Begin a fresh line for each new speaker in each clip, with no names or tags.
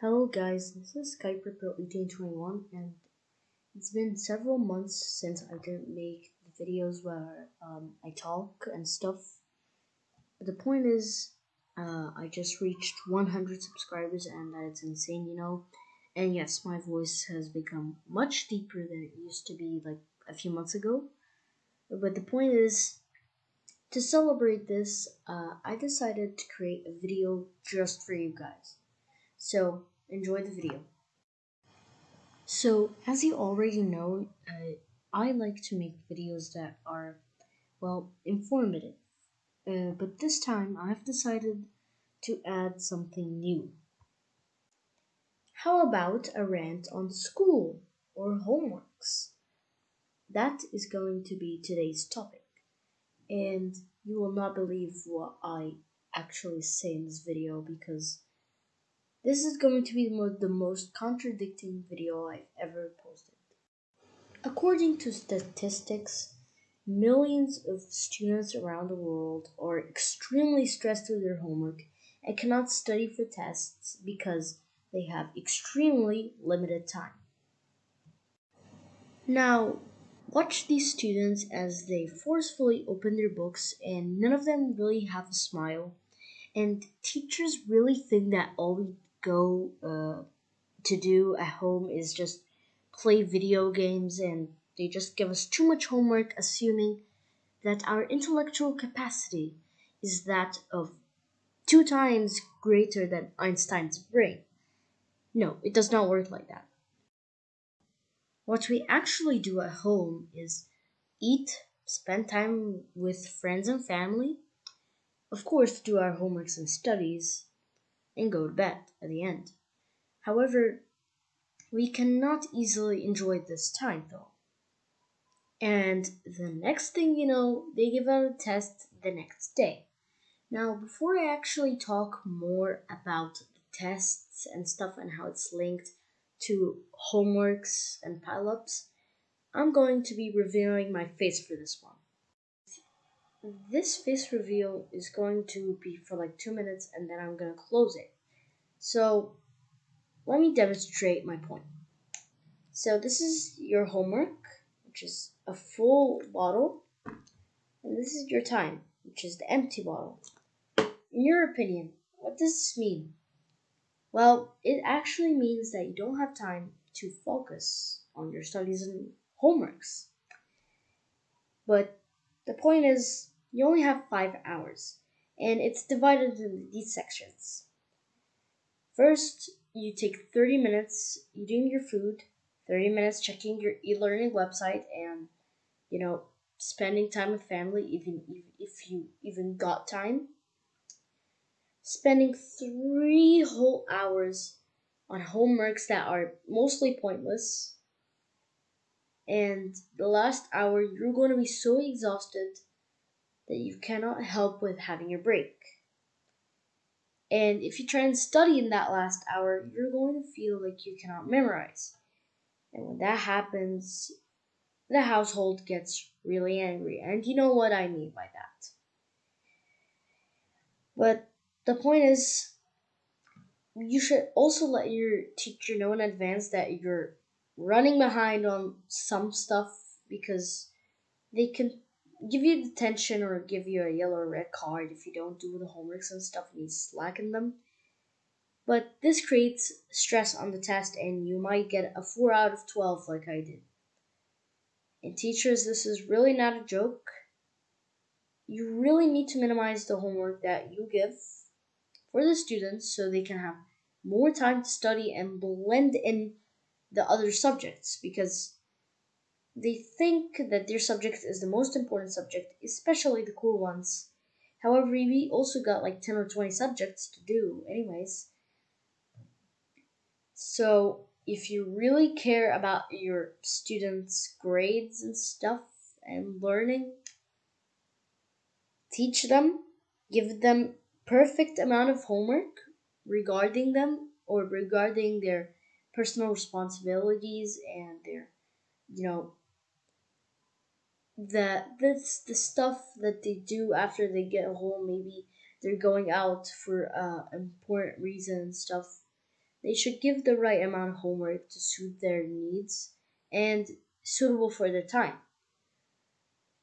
Hello guys, this is Skyper Pro 1821 and it's been several months since I didn't make the videos where um, I talk and stuff. But the point is, uh, I just reached 100 subscribers and that's insane, you know. And yes, my voice has become much deeper than it used to be like a few months ago. But the point is, to celebrate this, uh, I decided to create a video just for you guys. So enjoy the video. So as you already know, uh, I like to make videos that are, well, informative. Uh, but this time I've decided to add something new. How about a rant on school or homeworks? That is going to be today's topic. And you will not believe what I actually say in this video because this is going to be the most contradicting video I've ever posted. According to statistics, millions of students around the world are extremely stressed with their homework and cannot study for tests because they have extremely limited time. Now, watch these students as they forcefully open their books and none of them really have a smile. And teachers really think that all we go uh, to do at home is just play video games and they just give us too much homework assuming that our intellectual capacity is that of two times greater than Einstein's brain. No, it does not work like that. What we actually do at home is eat, spend time with friends and family, of course, do our homeworks and studies, and go to bed at the end. However, we cannot easily enjoy this time though. And the next thing you know, they give out a test the next day. Now, before I actually talk more about the tests and stuff and how it's linked to homeworks and pileups, I'm going to be revealing my face for this one. This face reveal is going to be for like two minutes and then I'm going to close it. So let me demonstrate my point. So this is your homework, which is a full bottle, and this is your time, which is the empty bottle. In your opinion, what does this mean? Well, it actually means that you don't have time to focus on your studies and homeworks. But the point is, you only have five hours, and it's divided into these sections. First, you take 30 minutes eating your food, 30 minutes checking your e-learning website, and you know, spending time with family, even if you even got time. Spending three whole hours on homeworks that are mostly pointless. And the last hour, you're going to be so exhausted that you cannot help with having your break. And if you try and study in that last hour, you're going to feel like you cannot memorize. And when that happens, the household gets really angry. And you know what I mean by that. But the point is, you should also let your teacher know in advance that you're running behind on some stuff because they can give you detention or give you a yellow or red card if you don't do the homeworks and stuff and you slacken them. But this creates stress on the test and you might get a 4 out of 12 like I did. And teachers, this is really not a joke. You really need to minimize the homework that you give for the students so they can have more time to study and blend in the other subjects because they think that their subject is the most important subject, especially the cool ones. However, we also got like 10 or 20 subjects to do, anyways. So, if you really care about your students' grades and stuff and learning, teach them, give them perfect amount of homework regarding them or regarding their personal responsibilities and their you know that that's the stuff that they do after they get home maybe they're going out for uh important reason and stuff. They should give the right amount of homework to suit their needs and suitable for their time.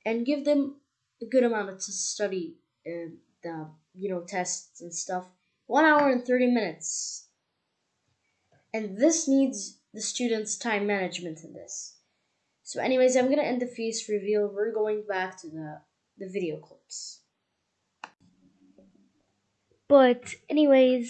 And give them a good amount of to study uh, the you know tests and stuff. One hour and 30 minutes and this needs the students time management in this. So anyways i'm gonna end the feast reveal. We're going back to the the video clips. But anyways